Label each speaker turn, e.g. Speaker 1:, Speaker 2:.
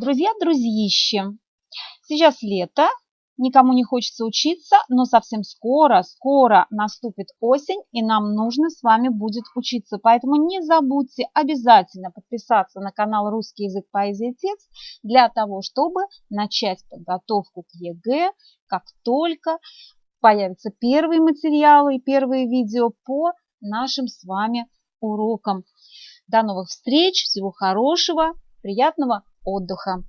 Speaker 1: Друзья-друзьищи, сейчас лето, никому не хочется учиться, но совсем скоро, скоро наступит осень, и нам нужно с вами будет учиться. Поэтому не забудьте обязательно подписаться на канал «Русский язык, поэзия, текст» для того, чтобы начать подготовку к ЕГЭ, как только появятся первые материалы и первые видео по нашим с вами урокам. До новых встреч, всего хорошего, приятного отдыха!